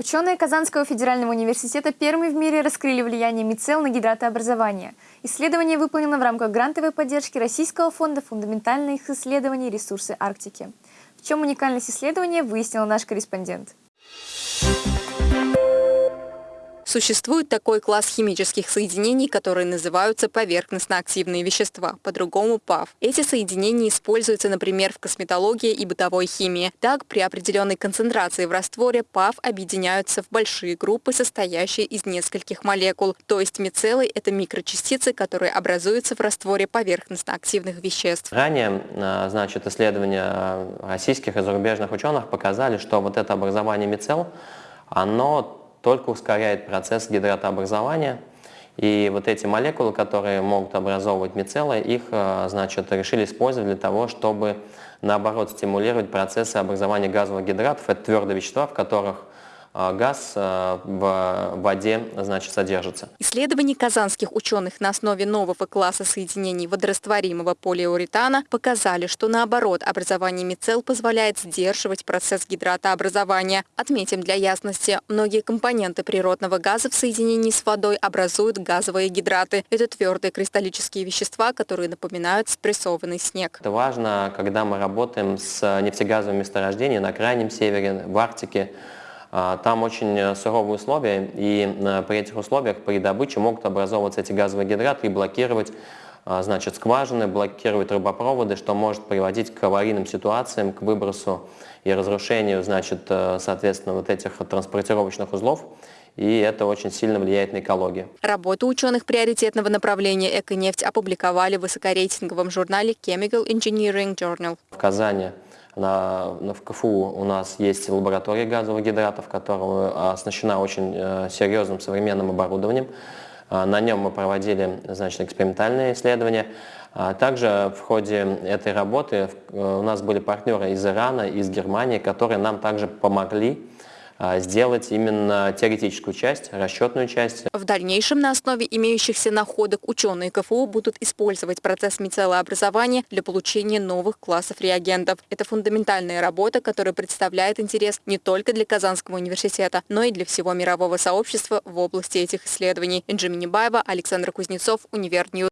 Ученые Казанского федерального университета первыми в мире раскрыли влияние мицел на гидратообразование. Исследование выполнено в рамках грантовой поддержки Российского фонда фундаментальных исследований ресурсы Арктики. В чем уникальность исследования, выяснил наш корреспондент. Существует такой класс химических соединений, которые называются поверхностно-активные вещества, по-другому ПАВ. Эти соединения используются, например, в косметологии и бытовой химии. Так, при определенной концентрации в растворе ПАВ объединяются в большие группы, состоящие из нескольких молекул. То есть мицеллы – это микрочастицы, которые образуются в растворе поверхностно-активных веществ. Ранее а, значит, исследования российских и зарубежных ученых показали, что вот это образование мицелл, оно только ускоряет процесс гидратообразования. И вот эти молекулы, которые могут образовывать мицеллы, их э, значит, решили использовать для того, чтобы наоборот стимулировать процессы образования газовых гидратов. Это твердые вещества, в которых газ а, в воде значит, содержится. Исследования казанских ученых на основе нового класса соединений водорастворимого полиуретана показали, что наоборот образование мицелл позволяет сдерживать процесс гидратообразования. Отметим для ясности, многие компоненты природного газа в соединении с водой образуют газовые гидраты. Это твердые кристаллические вещества, которые напоминают спрессованный снег. Это важно, когда мы работаем с нефтегазовыми месторождениями на Крайнем Севере, в Арктике, а, там очень э, суровые условия, и э, при этих условиях при добыче могут образовываться эти газовые гидраты и блокировать а, значит, скважины, блокировать трубопроводы, что может приводить к аварийным ситуациям, к выбросу и разрушению, значит, э, соответственно, вот этих транспортировочных узлов и это очень сильно влияет на экологию. Работу ученых приоритетного направления «Эконефть» опубликовали в высокорейтинговом журнале Chemical Engineering Journal. В Казани на, на, в КФУ у нас есть лаборатория газовых гидратов, которая оснащена очень э, серьезным современным оборудованием. Э, на нем мы проводили значит, экспериментальные исследования. А также в ходе этой работы э, у нас были партнеры из Ирана, из Германии, которые нам также помогли а, сделать именно теоретическую часть, расчетную часть. В дальнейшем на основе имеющихся находок ученые КФУ будут использовать процесс мицеллообразования для получения новых классов реагентов. Это фундаментальная работа, которая представляет интерес не только для Казанского университета, но и для всего мирового сообщества в области этих исследований. Инжи Минибаева, Александр Кузнецов, UniverNews.